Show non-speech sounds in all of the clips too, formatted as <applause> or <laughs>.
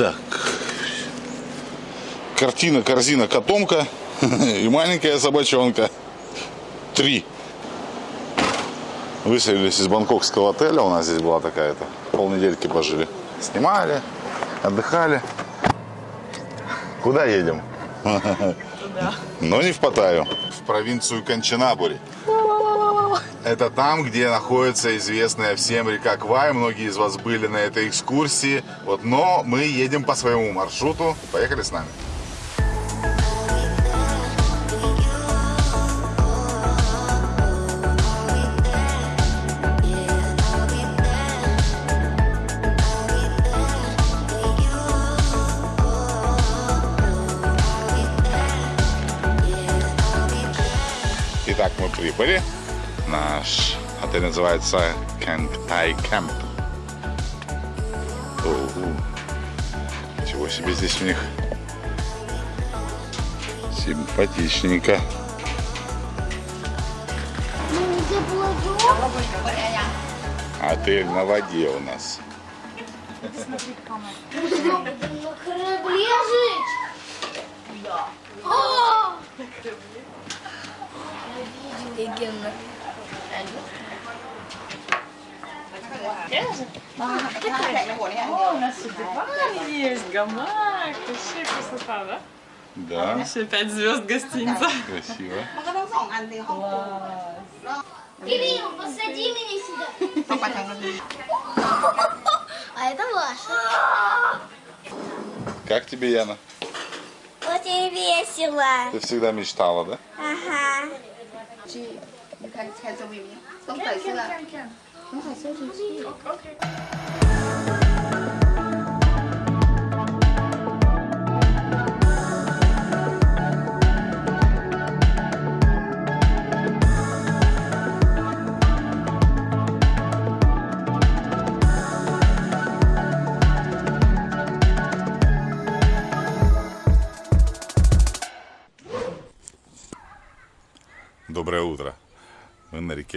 Так. Картина, корзина, котомка <laughs> и маленькая собачонка. Три. Выселились из бангкокского отеля. У нас здесь была такая-то. Полнедельки пожили. Снимали, отдыхали. Куда едем? Туда. <laughs> Но не в Паттайю. В провинцию Канчанабури. Это там, где находится известная всем река Квай. Многие из вас были на этой экскурсии. Вот, но мы едем по своему маршруту. Поехали с нами. Итак, мы прибыли. Наш отель называется Кангтай Кэмп. Оу. Ничего себе здесь у них симпатичненько. Отель на воде у нас. На корабле жить? Да. Офигенно. О, у нас гамак. Вообще красота, да? Да. Вообще пять звезд гостиница. Красиво. Кирилл, посади меня сюда. А это ваша. Как тебе, Яна? Очень весело. Ты всегда мечтала, да? Ага. 你看，你猜中了没有？都过去了，我还说出。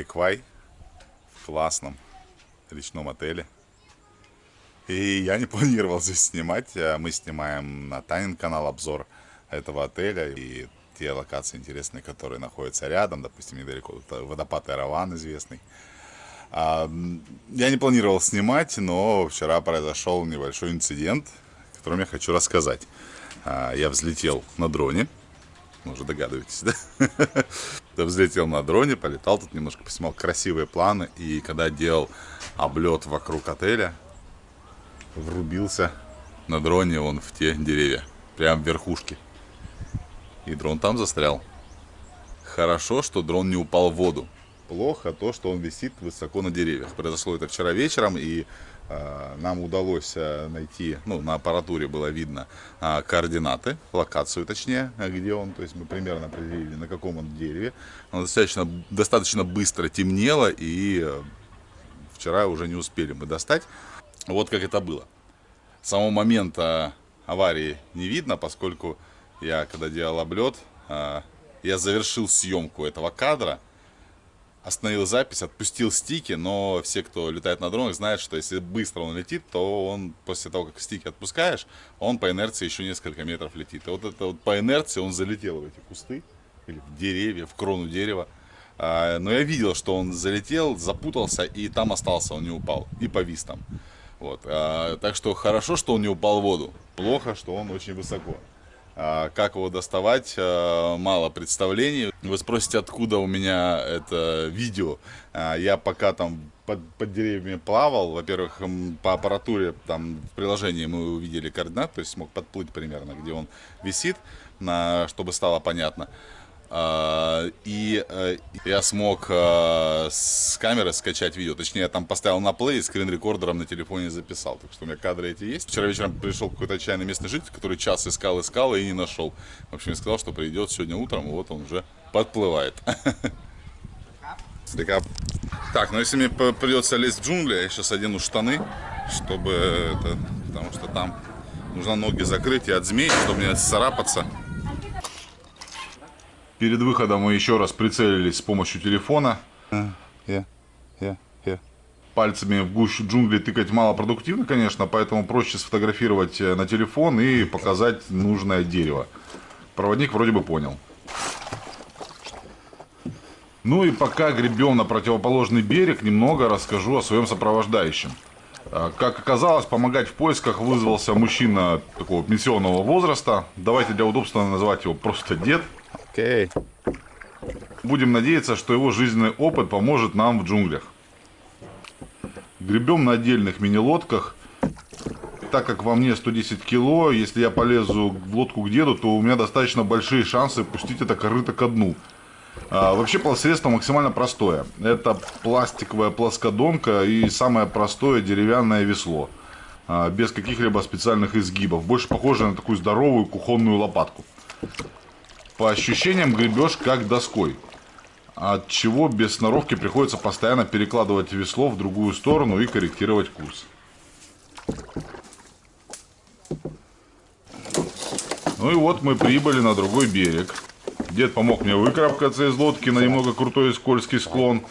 Мы на реке Квай в классном речном отеле. И я не <laughs> планировал здесь снимать. а Мы снимаем на Танин канал обзор этого отеля и те локации интересные, которые находятся рядом. Допустим, недалеко водопад Эраван известный. А, Я не планировал снимать, но вчера произошел небольшой инцидент, о котором я хочу рассказать. А, Я взлетел на дроне. Вы уже догадываетесь, <laughs> да? Взлетел на дроне, полетал тут немножко, поснимал красивые планы. И когда делал облет вокруг отеля, врубился на дроне он в те деревья. Прям в верхушке. И дрон там застрял. Хорошо, что дрон не упал в воду. Плохо то, что он висит высоко на деревьях. Произошло это вчера вечером, и нам удалось э, найти, ну, на аппаратуре было видно э, координаты, локацию точнее, э, где он, то есть мы примерно определили, на каком он дереве. Оно достаточно, достаточно быстро темнело, и э, вчера уже не успели мы достать. Вот как это было. Самого момента аварии не видно, поскольку я, когда делал облет, я завершил съемку этого кадра, остановил запись, отпустил стики, но все, кто летает на дронах, знают, что если быстро он летит, то он после того, как стики отпускаешь, он по инерции еще несколько метров летит. И вот это вот по инерции он залетел в эти кусты, или в деревья, в крону дерева. А, Но я видел, что он залетел, запутался и там остался, он не упал. И повис там. Вот. а, Так что хорошо, что он не упал в воду. Плохо, что он очень высоко. А, Как его доставать, а, мало представлений. Вы спросите, откуда у меня это видео. А, Я пока там под, под деревьями плавал, во-первых, по аппаратуре там в приложении мы увидели координат, то есть смог подплыть примерно, где он висит, чтобы стало понятно. А, И э, я смог э, с камеры скачать видео. Точнее, я там поставил на плей, скрин-рекордером на телефоне записал. Так что у меня кадры эти есть. Вчера вечером пришел какой-то отчаянный местный житель, который час искал, искал и не нашел. В общем, сказал, что придет сегодня утром, и вот он уже подплывает. Слегка. Так, ну если мне придется лезть в джунгли, я сейчас одену штаны, чтобы это, потому что там нужно ноги закрыть и от змей, чтобы не царапаться. Перед выходом мы еще раз прицелились с помощью телефона. Я, я, я. пальцами в гущу джунглей тыкать малопродуктивно, конечно, поэтому проще сфотографировать э, на телефон и показать нужное дерево. Проводник вроде бы понял. Ну и пока гребем на противоположный берег, немного расскажу о своем сопровождающем. А, Как оказалось, помогать в поисках вызвался мужчина такого пенсионного возраста. Давайте для удобства называть его просто дед. Окей. Будем надеяться, что его жизненный опыт поможет нам в джунглях. Гребем на отдельных мини-лодках. Так как во мне 110 кило, если я полезу в лодку к деду, то у меня достаточно большие шансы пустить это корыто ко дну. А, вообще средство максимально простое. Это пластиковая плоскодонка и самое простое деревянное весло. А, без каких-либо специальных изгибов. Больше похоже на такую здоровую кухонную лопатку. По ощущениям гребешь как доской. От чего без сноровки приходится постоянно перекладывать весло в другую сторону и корректировать курс. Ну и вот мы прибыли на другой берег. Дед помог мне выкарабкаться из лодки на немного крутой и скользкий склон.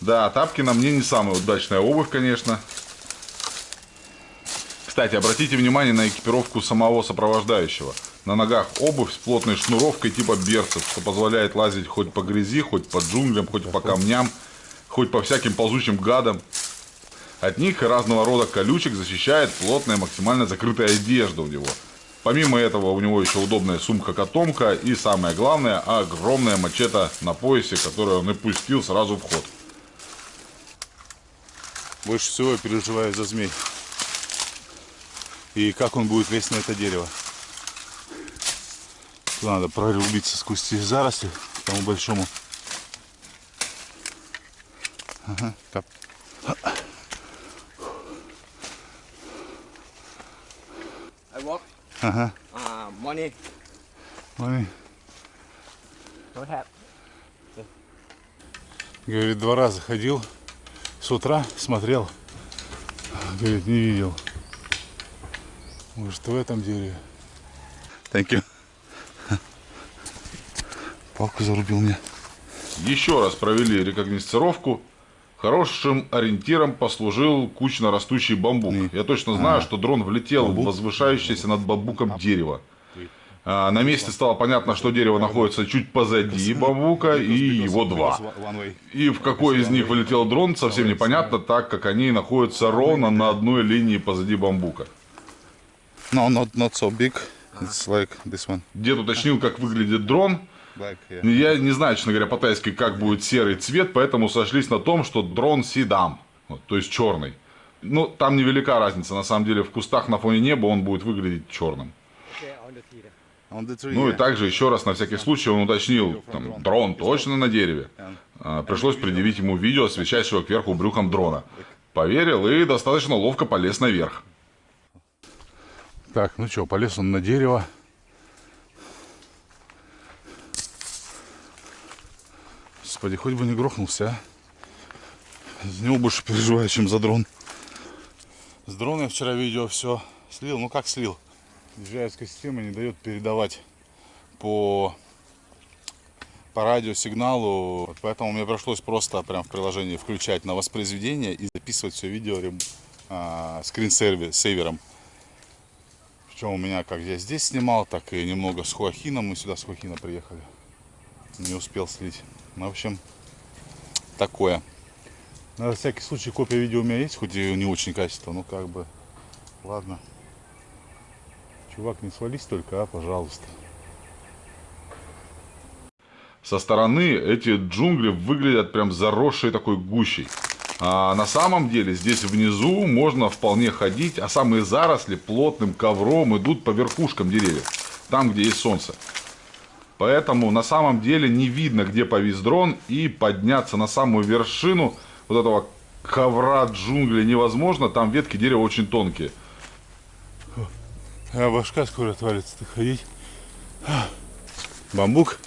Да, тапки на мне не самая удачная обувь, конечно. Кстати, обратите внимание на экипировку самого сопровождающего. На ногах обувь с плотной шнуровкой типа берцев, что позволяет лазить хоть по грязи, хоть по джунглям, хоть по камням, хоть по всяким ползучим гадам. От них и разного рода колючек защищает плотная, максимально закрытая одежда у него. Помимо этого у него еще удобная сумка-котомка и самое главное, огромная мачете на поясе, которую он и пустил сразу в ход. Больше всего я переживаю за змей. И как он будет лезть на это дерево. Туда надо прорубиться сквозь эти заросли, тому большому. Ага, кап. I walk. Ага. Uh. Don't have. Говорит, два раза ходил с утра, смотрел. Говорит, не видел. Может, в этом дереве. Thank you. Палку зарубил мне. Еще раз провели рекогносцировку. Хорошим ориентиром послужил кучно растущий бамбук. Я точно знаю, что дрон влетел в возвышающееся над бамбуком дерево. А, на месте стало понятно, что дерево находится чуть позади бамбука, и его два. И в какой из них вылетел дрон, совсем непонятно, так как они находятся ровно на одной линии позади бамбука. No, not, not so big. It's like this one. Дед уточнил, как выглядит дрон. Black, yeah. Я не знаю, честно говоря, по-тайски, как будет серый цвет, поэтому сошлись на том, что дрон седам, вот, то есть черный. Ну, там невелика разница, на самом деле, в кустах на фоне неба он будет выглядеть черным. Ну и также еще раз на всякий случай он уточнил, там, дрон точно на дереве. А, Пришлось предъявить ему видео, освещающего кверху брюхом дрона. Поверил и достаточно ловко полез наверх. Так, ну что, полез он на дерево. Господи, хоть бы не грохнулся, а. За него больше переживаю, чем за дрон. С дрона я вчера видео все слил. Ну как слил? Ижевская система не дает передавать по, по радиосигналу. Поэтому мне пришлось просто прям в приложении включать на воспроизведение и записывать все видео а, скринсейвером. Причем у меня как я здесь снимал, так и немного с Хуахина. Мы сюда с Хуахина приехали. Не успел слить. Ну, в общем, такое. На всякий случай копия видео у меня есть, хоть и не очень качество, ну как бы. Ладно. Чувак, не свались только, а, пожалуйста. Со стороны эти джунгли выглядят прям заросшей такой гущей. А на самом деле здесь внизу можно вполне ходить, а самые заросли плотным ковром идут по верхушкам деревьев, там, где есть солнце. Поэтому на самом деле не видно, где повис дрон, и подняться на самую вершину вот этого ковра джунглей невозможно, там ветки дерева очень тонкие. А башка скоро отвалится, ты ходить. Бамбук.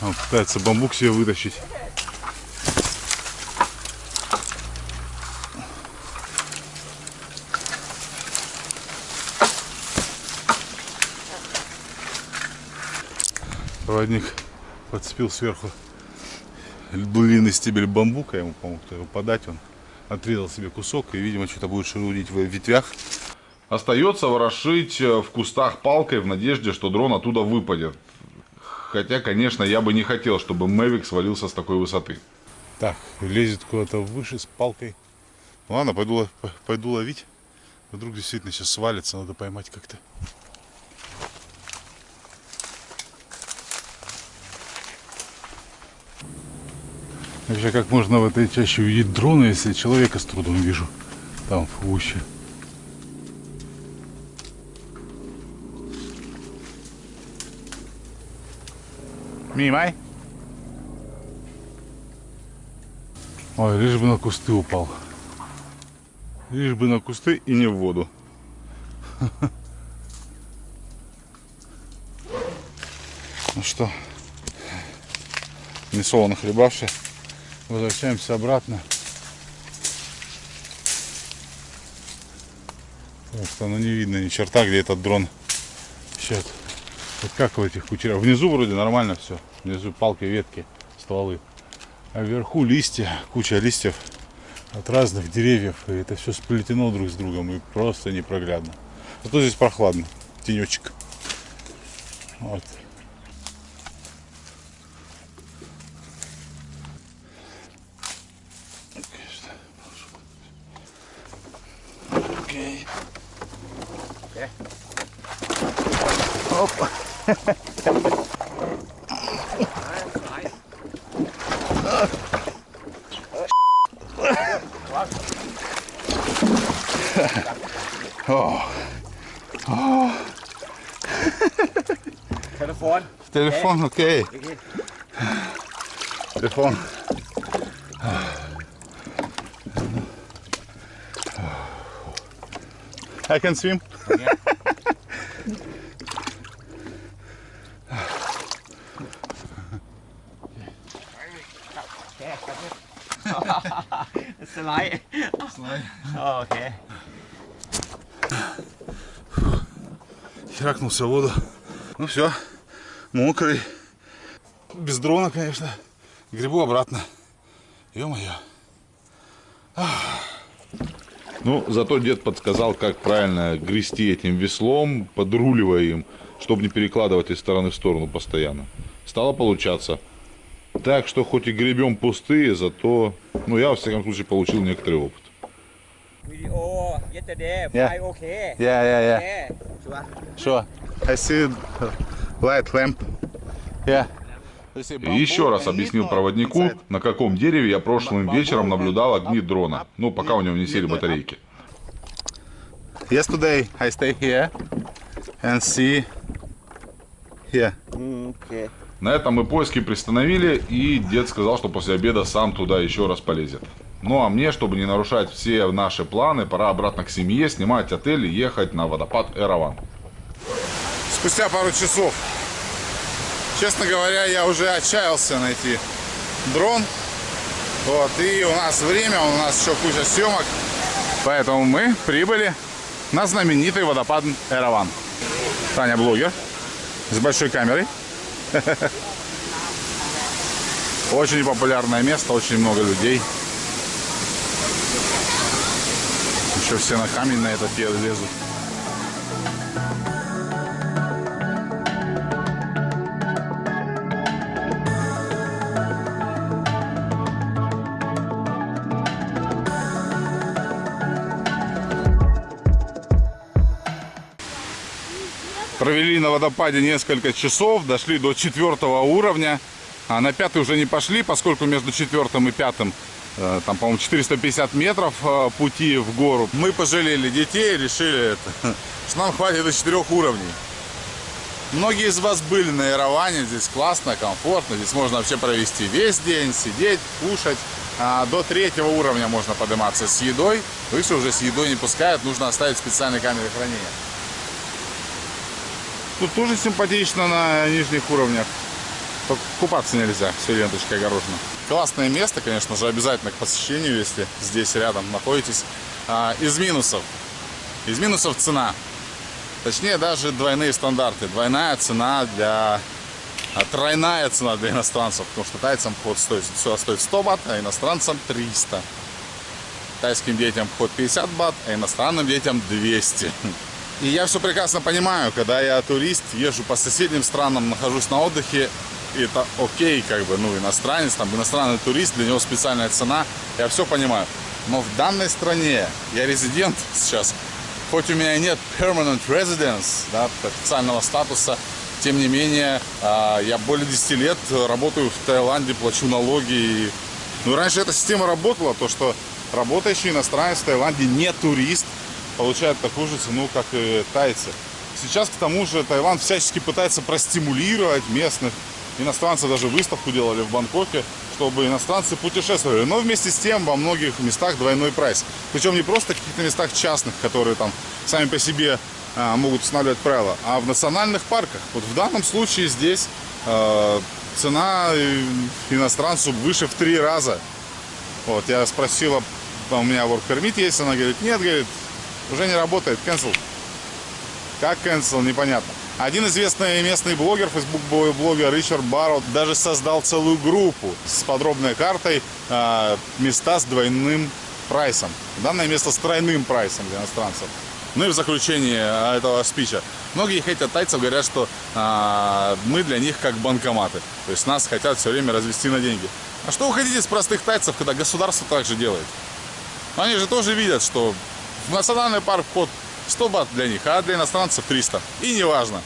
Он пытается бамбук себе вытащить. Проводник подцепил сверху длинный стебель бамбука, ему помог его подать, он отрезал себе кусок и, видимо, что-то будет шурудить в ветвях. Остается ворошить э, в кустах палкой в надежде, что дрон оттуда выпадет. Хотя, конечно, я бы не хотел, чтобы Мэвик свалился с такой высоты. Так, лезет куда-то выше с палкой. Ладно, пойду, пойду ловить. Вдруг действительно сейчас свалится, надо поймать как-то. Вообще, как можно в этой чаще увидеть дрона, если человека с трудом вижу? Там, в гуще. Мимай. Ой, лишь бы на кусты упал. Лишь бы на кусты и не в воду. <laughs> Ну что, не солоно хлебавши, возвращаемся обратно. Так что ну не видно ни черта, где этот дрон. Сейчас. Вот как в этих кучерях. Внизу вроде нормально все. Внизу палки, ветки, стволы. А вверху листья, куча листьев от разных деревьев. И это все сплетено друг с другом и просто непроглядно. Зато здесь прохладно. Тенечек. Вот. Окей. Telephone. Телефон, окей. Телефон. I can swim. Slide. Oh, okay. Херакнулся в воду. Ну все, мокрый. Без дрона, конечно. Грибу обратно. Ё-моё. Ну, зато дед подсказал, как правильно грести этим веслом, подруливая им, чтобы не перекладывать из стороны в сторону постоянно. Стало получаться. Так что хоть и гребем пустые, зато, ну, я, во всяком случае, получил некоторый опыт. Video yesterday. Yeah. Fly okay. Yeah, yeah, yeah. Yeah. Sure. Sure. I see light lamp. Yeah. И еще раз объяснил проводнику, на каком дереве я прошлым вечером наблюдал огни дрона. Ну, пока у него не сели батарейки. Yesterday I stay here and see here. Okay. На этом мы поиски приостановили, и дед сказал, что после обеда сам туда еще раз полезет. Ну а мне, чтобы не нарушать все наши планы, пора обратно к семье, снимать отель и ехать на водопад Эраван. Спустя пару часов, честно говоря, я уже отчаялся найти дрон. Вот, и у нас время, у нас еще куча съемок. Поэтому мы прибыли на знаменитый водопад Эраван. Таня блогер с большой камерой. <laughs> Очень популярное место, очень много людей. Еще все на камень на этот лезут. Провели на водопаде несколько часов, дошли до четвертого уровня. А на пятый уже не пошли, поскольку между четвертым и пятым, э, там, по-моему, 450 метров э, пути в гору. Мы пожалели детей, решили, это, <laughs> что нам хватит до четырех уровней. Многие из вас были на Яроване, здесь классно, комфортно, здесь можно вообще провести весь день, сидеть, кушать. А до третьего уровня можно подниматься с едой, выше уже с едой не пускают, нужно оставить специальные камеры хранения. Тут тоже симпатично на нижних уровнях. Только купаться нельзя, все ленточкой огорожено. Классное место, конечно же, обязательно к посещению, если здесь рядом находитесь. А, из минусов. Из минусов цена. Точнее, даже двойные стандарты. Двойная цена для а, тройная цена для иностранцев, потому что тайцам вход стоит, сюда стоит 100 бат, а иностранцам 300. Тайским детям вход 50 бат, а иностранным детям 200. <laughs> И я все прекрасно понимаю, когда я турист, езжу по соседним странам, нахожусь на отдыхе, это окей, как бы, ну, иностранец, там, иностранный турист, для него специальная цена, я все понимаю. Но в данной стране я резидент сейчас, хоть у меня и нет permanent residence, да, официального статуса, тем не менее, а, я более 10 лет работаю в Таиланде, плачу налоги. И... Ну, раньше эта система работала, то, что работающий иностранец в Таиланде не турист, получает такую же цену, как и тайцы. Сейчас, к тому же, Таиланд всячески пытается простимулировать местных иностранцев. Даже выставку делали в Бангкоке, чтобы иностранцы путешествовали. Но вместе с тем во многих местах двойной прайс. Причем не просто в каких-то местах частных, которые там сами по себе а, могут устанавливать правила, а в национальных парках. Вот в данном случае здесь э, цена иностранцу выше в три раза. Вот, я спросила, у меня work permit есть, она говорит, нет, говорит, уже не работает, cancel. Как cancel, непонятно. Один известный местный блогер, Facebook блогер Ричард Баррот, даже создал целую группу с подробной картой э, места с двойным прайсом. Данное место с тройным прайсом для иностранцев. Ну и в заключение этого спича. Многие хейтят тайцев, говорят, что а, мы для них как банкоматы. То есть нас хотят все время развести на деньги. А что вы хотите с простых тайцев, когда государство так же делает? Они же тоже видят, что в национальный парк вход 100 бат для них, а для иностранцев 300. И неважно.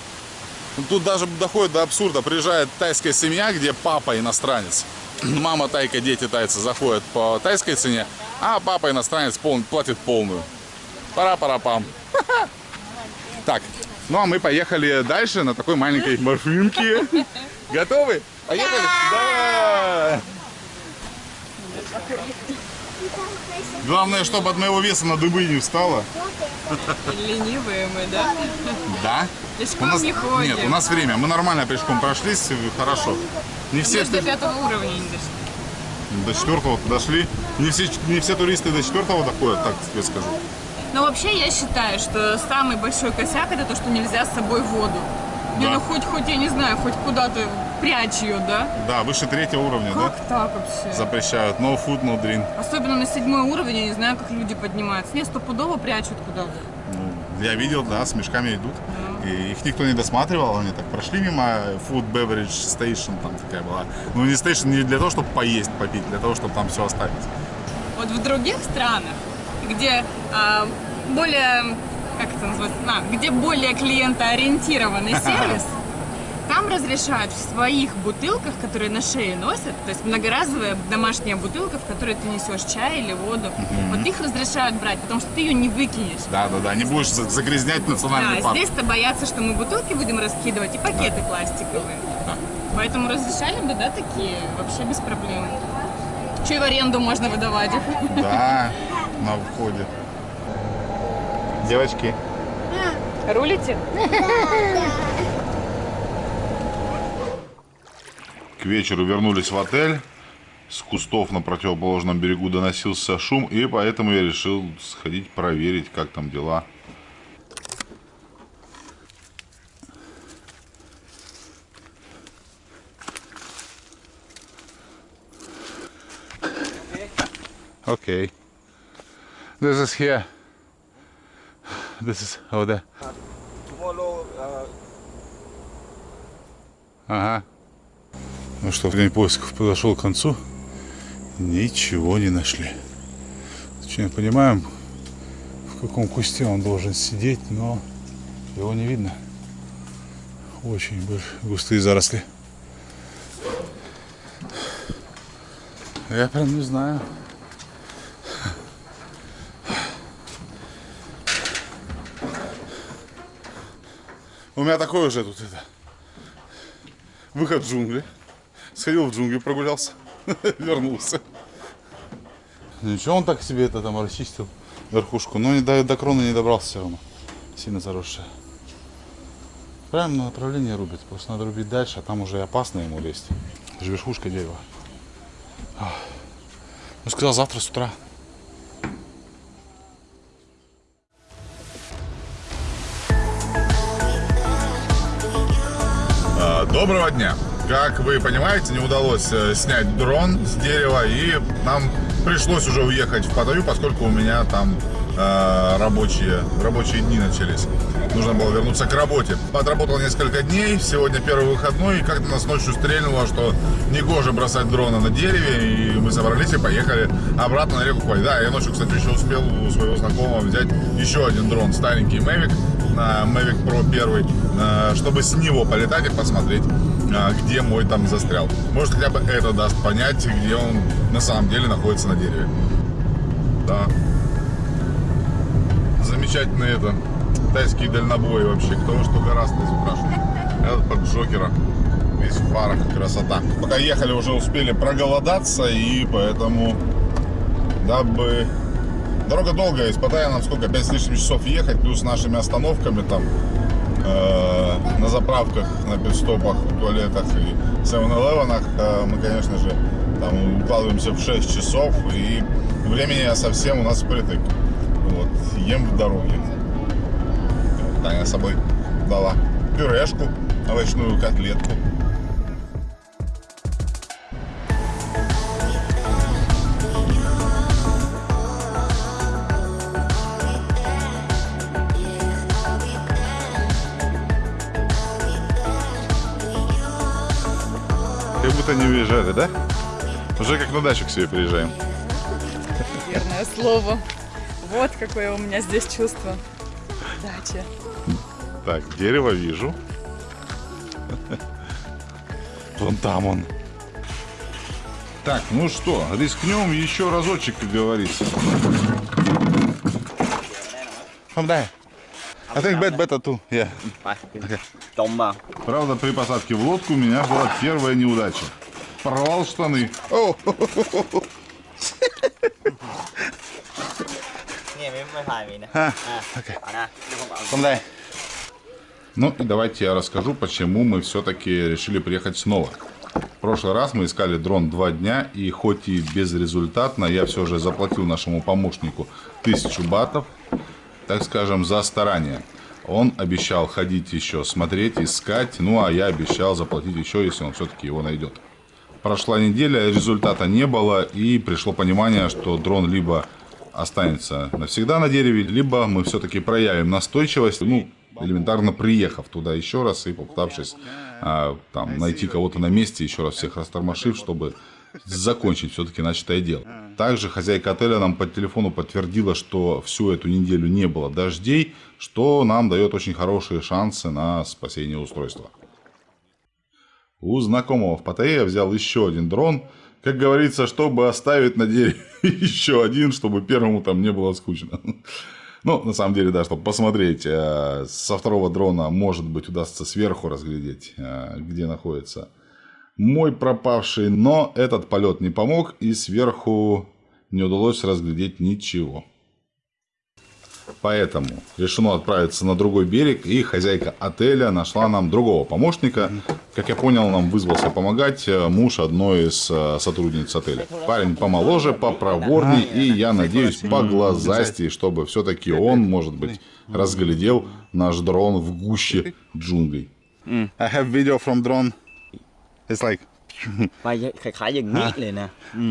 Тут даже доходит до абсурда. Приезжает тайская семья, где папа иностранец. <clears throat> Мама тайка, дети тайцы заходят по тайской цене, а папа иностранец пол, платит полную. Пара-пара-пам. <laughs> Так, ну а мы поехали дальше на такой маленькой машинке. <laughs> Готовы? Поехали? Давай! Главное, чтобы от моего веса на дыбы не встала. Ленивые мы, да? Да? Пешком У нас, не ходим. нет, у нас время. Мы нормально пешком прошлись, хорошо. Не все Мы до пятого уровня не дошли. до четвертого дошли. Не все, не все туристы до четвертого доходят, так тебе скажу. Но вообще я считаю, что самый большой косяк это то, что нельзя с собой воду. Не, Да. ну хоть, хоть, я не знаю, хоть куда-то прячь ее, да? Да, выше третьего уровня, да? Как так вообще? Запрещают. No food, no drink. Особенно на седьмой уровень, я не знаю, как люди поднимаются. Не, стопудово прячут куда-то. Ну, я видел, да, с мешками идут. И их никто не досматривал, они так прошли мимо Food Beverage Station, там такая была. Ну, не station не для того, чтобы поесть, попить, для того, чтобы там все оставить. Вот в других странах, где а, более, как это называется, а, где более клиентоориентированный <laughs> сервис, там разрешают в своих бутылках, которые на шее носят, то есть многоразовая домашняя бутылка, в которой ты несешь чай или воду, вот их разрешают брать, потому что ты ее не выкинешь. Да, да, да, не будешь за- загрязнять национальный Да, парк. здесь-то боятся, что мы бутылки будем раскидывать и пакеты пластиковые. Да. Поэтому разрешали бы, да, такие, вообще без проблем. Че и в аренду можно выдавать их. Да, на входе. Девочки, Рулите? к вечеру вернулись в отель. С кустов на противоположном берегу доносился шум, и поэтому я решил сходить проверить, как там дела. Окей. This is here. This is over there. Tomorrow, uh, Ага. Ну что, день поисков подошел к концу. Ничего не нашли. Точнее, понимаем, в каком кусте он должен сидеть, но его не видно. Очень густые заросли. Я прям не знаю. У меня такой уже тут это выход в джунгли. Сходил в джунгли, прогулялся, <laughs> вернулся. Ничего, он так себе это там расчистил верхушку, но не до, до крона не добрался все равно. Сильно заросшая. На направление рубит, просто надо рубить дальше, а там уже опасно ему лезть. Это же верхушка дерева. Ну, сказал завтра с утра. Доброго дня! Как вы понимаете, не удалось э, снять дрон с дерева, и нам пришлось уже уехать в Паттайю, поскольку у меня там э, рабочие, рабочие дни начались. Нужно было вернуться к работе. Отработал несколько дней, сегодня первый выходной, и как-то нас ночью стрельнуло, что негоже бросать дрона на дереве, и мы собрались и поехали обратно на реку Квай. Да, я ночью, кстати, еще успел у своего знакомого взять еще один дрон, старенький Mavic, на Mavic Pro 1, э, чтобы с него полетать и посмотреть, э, где мой там застрял. Может, хотя бы это даст понять, где он на самом деле находится на дереве. Да. Замечательный это тайский дальнобой вообще. Кто что гораздо изукрашен. Этот под Джокера. Весь в фарах. Красота. Пока ехали, уже успели проголодаться. И поэтому, дабы... Дорога долгая. Из Паттайи нам сколько? 5 с лишним часов ехать. Плюс нашими остановками там э, на заправках, на пидстопах, туалетах и 7-Eleven э, мы, конечно же, там укладываемся в 6 часов. И времени совсем у нас впритык. Вот, ем в дороге. Таня с собой дала пюрешку, овощную котлетку. Как будто не уезжали, да? Уже как на дачу к себе приезжаем. Верное слово. Вот какое у меня здесь чувство. Дача. Так, дерево вижу. Вон там он. Так, ну что, рискнем еще разочек, как говорится. Помдай. I think bet better too. Yeah. ไ Толма. Правда, при посадке в лодку у меня была первая неудача. Порвал штаны. <laughs> А, ну и давайте я расскажу, почему мы все-таки решили приехать снова. В прошлый раз мы искали дрон два дня, и хоть и безрезультатно, я все же заплатил нашему помощнику тысячу батов, так скажем, за старание. Он обещал ходить еще, смотреть, искать, ну а я обещал заплатить еще, если он все-таки его найдет. Прошла неделя, результата не было, и пришло понимание, что дрон либо останется навсегда на дереве, либо мы все-таки проявим настойчивость, ну, элементарно приехав туда еще раз и попытавшись а, там, найти кого-то на месте, еще раз всех растормошив, чтобы закончить все-таки начатое дело. Также хозяйка отеля нам по телефону подтвердила, что всю эту неделю не было дождей, что нам дает очень хорошие шансы на спасение устройства. У знакомого в Паттайе я взял еще один дрон, как говорится, чтобы оставить на дереве <laughs> еще один, чтобы первому там не было скучно. Ну, на самом деле, да, чтобы посмотреть, э, со второго дрона, может быть, удастся сверху разглядеть, э, где находится мой пропавший, но этот полет не помог, и сверху не удалось разглядеть ничего. Поэтому решено отправиться на другой берег, и хозяйка отеля нашла нам другого помощника. Как я понял, нам вызвался помогать э, муж одной из э, сотрудниц отеля. Парень помоложе, попроворней, и я надеюсь, поглазастей, чтобы все-таки он, может быть, разглядел наш дрон в гуще джунглей. I have video from drone. It's like... <laughs>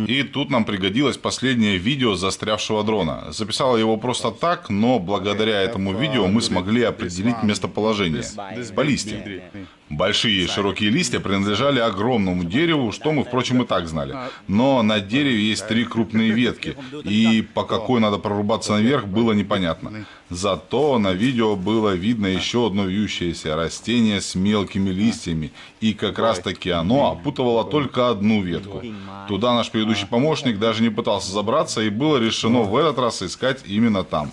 И тут нам пригодилось последнее видео застрявшего дрона. Записала его просто так, но благодаря этому видео мы смогли определить местоположение. По. Большие широкие листья принадлежали огромному дереву, что мы, впрочем, и так знали. Но на дереве есть три крупные ветки, и по какой надо прорубаться наверх, было непонятно. Зато на видео было видно еще одно вьющееся растение с мелкими листьями, и как раз таки оно опутывало только одну ветку. Туда наш предыдущий помощник даже не пытался забраться, и было решено в этот раз искать именно там.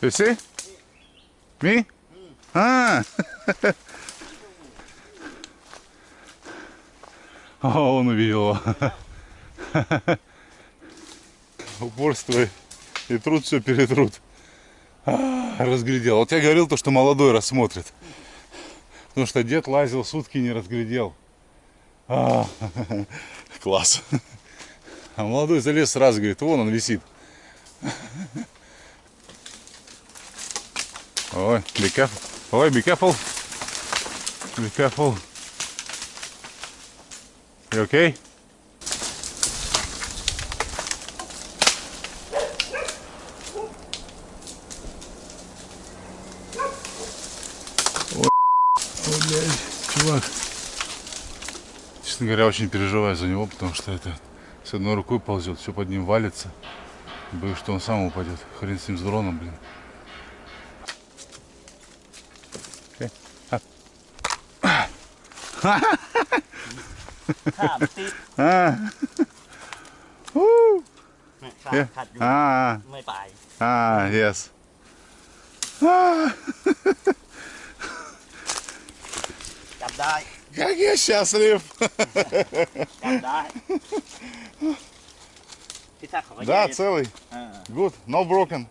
You see? Me? <laughs> А! О, он увидел <laughs> его. Упорство и труд все перетрут. А, Разглядел. Вот я говорил то, что молодой рассмотрит. Потому что дед лазил сутки не разглядел. А, <laughs> Класс. А молодой залез сразу, говорит, вон он висит. Ой, be careful. Ой, be careful. Be careful. You okay? Ой, блядь, чувак. Честно говоря, очень переживаю за него, потому что это с одной рукой ползет, все под ним валится. Боюсь, что он сам упадет. Хрен с ним с дроном, блин. Окей. А. ข้ามติด А. У. ข้าม Yeah. ขัดอยู่ А. ไม่ไป А, yes. А. จับได้ Как я счастлив. จับได้พี่ทักเขาก็ Да, แย่ целый. เออ Good. No broken.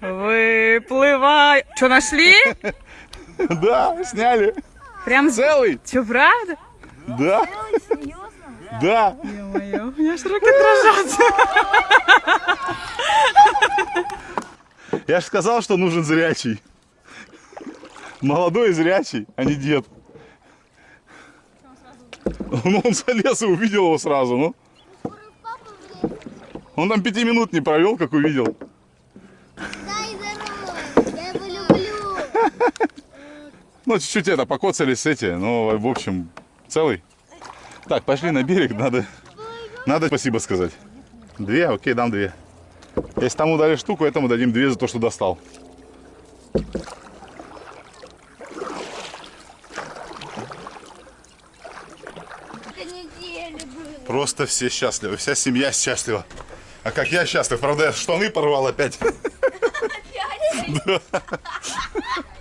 Выплывай. Что, нашли? <laughs> Да, сняли. Прям Целый. Че, правда? Да. Да. Ё-моё, у меня аж руки дрожат. Я же сказал, что нужен зрячий. Молодой и зрячий, а не дед. Ну, он залез и увидел его сразу, ну. Он там пяти минут не провел, как увидел. Дай здорово, я его люблю. Ну, чуть-чуть это, покоцались эти, но, в общем, целый. Так, пошли на берег, надо, надо спасибо сказать. Две? Окей, дам две. Если тому дали штуку, этому дадим две за то, что достал. Просто все счастливы, вся семья счастлива. А как я счастлив, правда, я штаны порвал опять. <laughs> Ok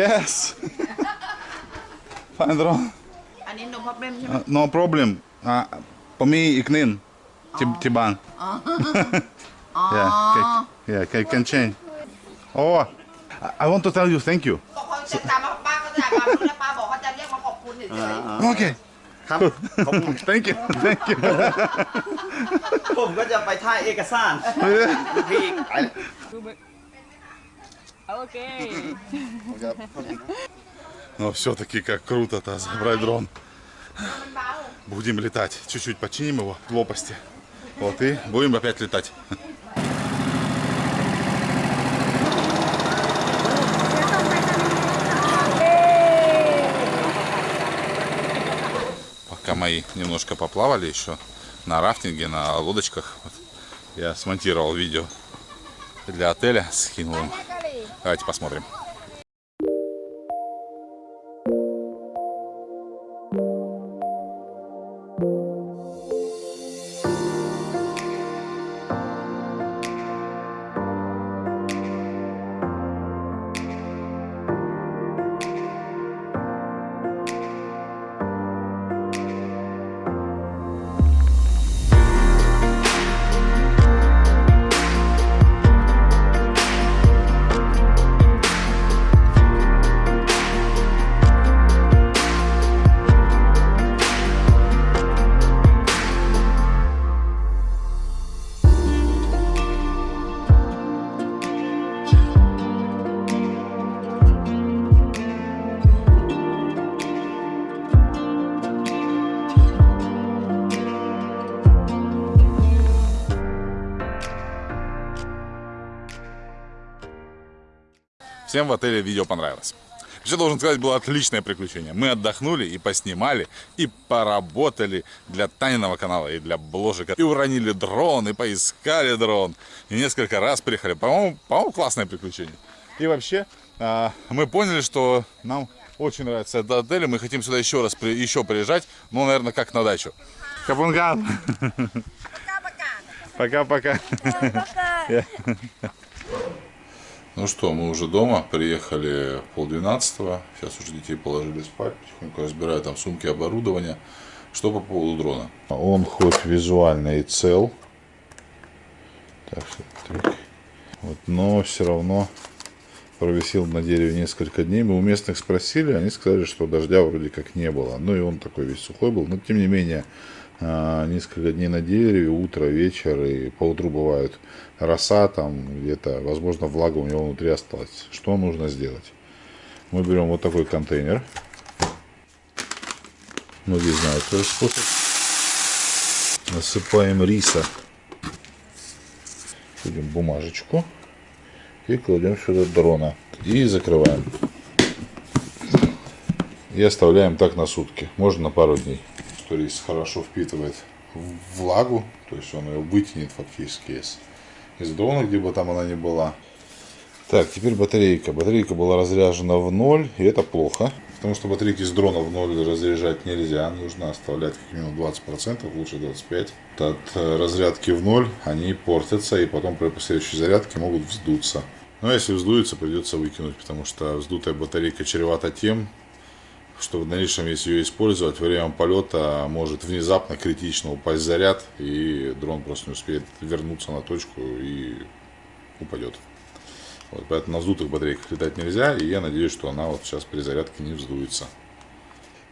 Yes. Fine, bro. อันนี้ no problem ใช่ไหม Uh, no problem. Uh, for me, iknin. Tiban. <laughs> Yeah, can, yeah, can, can change. Oh, I, I want to tell you thank you. ก<laughs> ็เขาจะตามมาป้าก็จะมาดูแล้วป้าบอกว่าจะเรียกมาขอบคุณเฉย Okay. ค<laughs> รับ ผม Thank you. Thank you. ผมก็จะไปถ่ายเอกสารพี่อีกไปเลย Окей. Но все-таки как круто-то забрать дрон. Будем летать. Чуть-чуть починим его в лопасти. Вот и будем опять летать. Пока мои немножко поплавали еще на рафтинге, на лодочках, вот, я смонтировал видео для отеля, скинул им. Давайте посмотрим. Всем в отеле видео понравилось. Вообще, должен сказать, было отличное приключение. Мы отдохнули и поснимали, и поработали для Таниного канала, и для бложика. И уронили дрон, и поискали дрон. И несколько раз приехали. По-моему, по классное приключение. И вообще, а, мы поняли, что нам очень нравится этот отель, и мы хотим сюда еще раз при- еще приезжать, ну, наверное, как на дачу. Капунган. Пока-пока. Ну что, мы уже дома, приехали в полдвенадцатого, сейчас уже детей положили спать, потихоньку разбираю там сумки, оборудование. Что по поводу дрона? Он хоть визуально и цел, так что. Вот, но все равно провисел на дереве несколько дней. Мы у местных спросили, они сказали, что дождя вроде как не было. Ну и он такой весь сухой был. Но тем не менее, несколько дней на дереве, утро, вечер и поутру бывают роса там где-то, возможно, влага у него внутри осталась. Что нужно сделать? Мы берем вот такой контейнер. Многие знают этот способ. Насыпаем риса. Будем бумажечку и кладем сюда дрона и закрываем и оставляем так на сутки можно на пару дней что рис хорошо впитывает влагу то есть он ее вытянет фактически из, из дрона где бы там она ни была. Так теперь батарейка. Батарейка была разряжена в ноль и это плохо потому что батарейки с дрона в ноль разряжать нельзя. Нужно оставлять как минимум 20 процентов лучше 25 от э, разрядки в ноль они портятся и потом при последующей зарядке могут вздуться. Но если вздуется, придется выкинуть, потому что вздутая батарейка чревата тем, что в дальнейшем, если ее использовать, во время полета может внезапно критично упасть заряд, и дрон просто не успеет вернуться на точку и упадет. Вот, поэтому на вздутых батарейках летать нельзя, и я надеюсь, что она вот сейчас при зарядке не вздуется.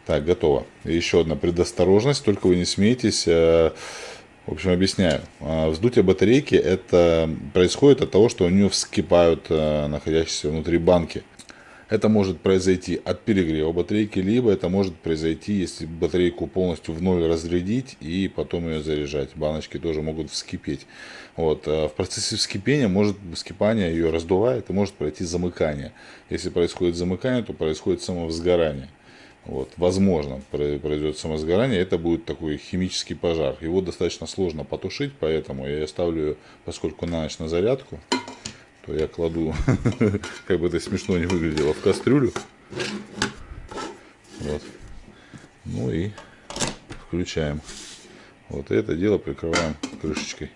Так, готово. еще одна предосторожность, только вы не смейтесь. Э, в общем, объясняю. А, вздутие батарейки это происходит от того, что у нее вскипают э, находящиеся внутри банки. Это может произойти от перегрева батарейки, либо это может произойти, если батарейку полностью в ноль разрядить и потом ее заряжать. Баночки тоже могут вскипеть. Вот. А в процессе вскипения, может вскипание ее раздувает и может пройти замыкание. Если происходит замыкание, то происходит самовзгорание. Вот, возможно, произойдет самосгорание, это будет такой химический пожар. Его достаточно сложно потушить, поэтому я ставлю, поскольку на ночь на зарядку, я кладу, <laughs> как бы это смешно не выглядело, в кастрюлю. Вот. Ну и включаем. Вот это дело прикрываем крышечкой.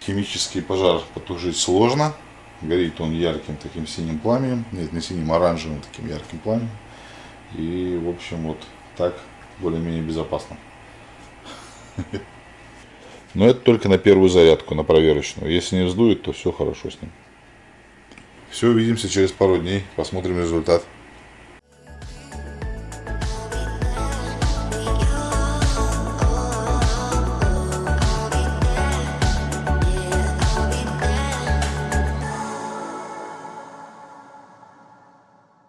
Химический пожар потушить сложно. Горит он ярким таким синим пламенем. Нет, не синим, оранжевым таким ярким пламенем. И, в общем, вот так более-менее безопасно. <laughs> Но это только на первую зарядку, на проверочную. Если не вздует, то все хорошо с ним. Все, увидимся через пару дней, посмотрим результат.